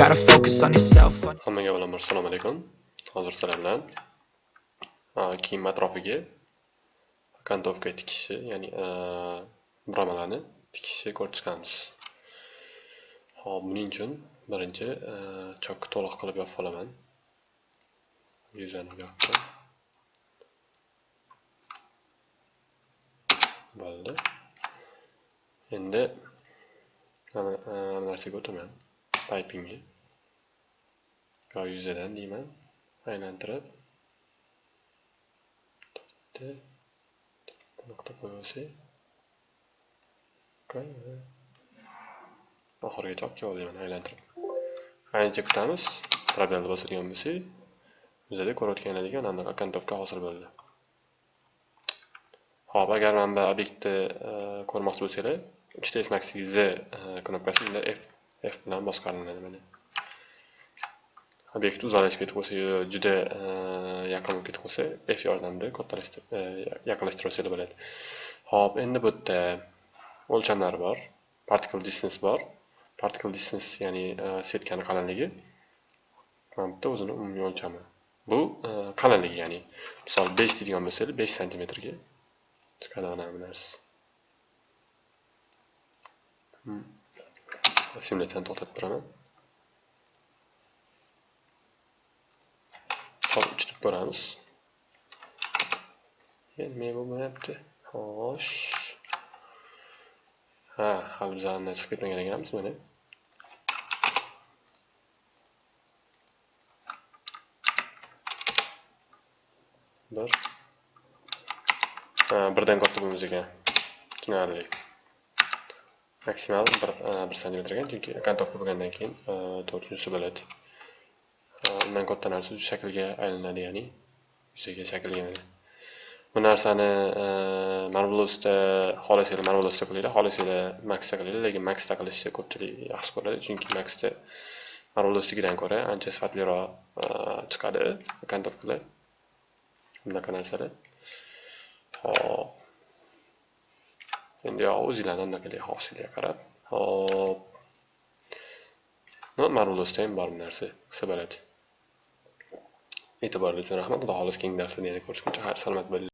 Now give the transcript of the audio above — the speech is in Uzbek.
on yourself. Hammaga avvalambor assalomu alaykum. Hozir sizlar bilan kiyim atrofiga kantovka tikishi, ya'ni buramalarni tikishni ko'rib chiqamiz. Hop, buning uchun birinchi chokni to'liq qilib yopib olaman. Yuzani yopdim. Bo'ldi. Endi mana narsaga o'taman. Pipingga. yo yuzadan deyman. Aylantirib. Bitta nuqta qo'yaversak oxirigacha olib kelib deyman aylantirib. Ancha kutamiz probelni bosadigan bo'lsak bizada ko'rayotganlaringga ana bunaqa hosil bo'ldi. Ho'p agar mana bu obyektni e, ko'rmoqchi bo'lsanglar 3ds z e, knopkasi unda f Eh, eh, f bilan boshqariladi mana obyekt uzalishib eh, ketib qolsa juda yaqin bo'lib ketib qolsa f yordamida kattalashtirib e, bo'ladi ho'p endi bu yerda o'lchamlar bor particle distance bor particle distance ya'ni setkani qalinligi mana bu yerda o'zini umumiy o'lchami bu qalinligi ya'ni. Misol besh deydigan bo'lsanglar besh santimetrga chiqadi ana bu narsa hmm. simulyatsiyani to'xtatib turaman hop ichirib ko'ramiz endi men bo'lmayapti xo'sh ha hali bizani chiqib ketmagan ekanmiz mana bir birdan katta bo'lmas ekan tushunarli maksimal bir e, bir santimetr ekan chunki kantovka bo'lgandan keyin e, to'rtinchisi bo'ladi. E, undan katta narsa shaklga aylanadi ya'ni yuzaga shakllanadi bu narsani marvelosda xohlasanglar marvelosda qilinglar xohlasanglar maxda qilinglar lekin maxda qilishni ko'pchilik yaxshi ko'radi chunki maxda marvelosnikidan ko'ra ancha sifatliroq chiqadi kantovkalar bunaqa narsalar. Hop endi o'zinglarni anaqaga xohishinglarga qarab hop marvelosda ham bor narsa qilsa bo'ladi e'tiboringiz uchun rahmat xudo xohlasa keyingi darslarda yana ko'rishguncha xayr salomat bo'ling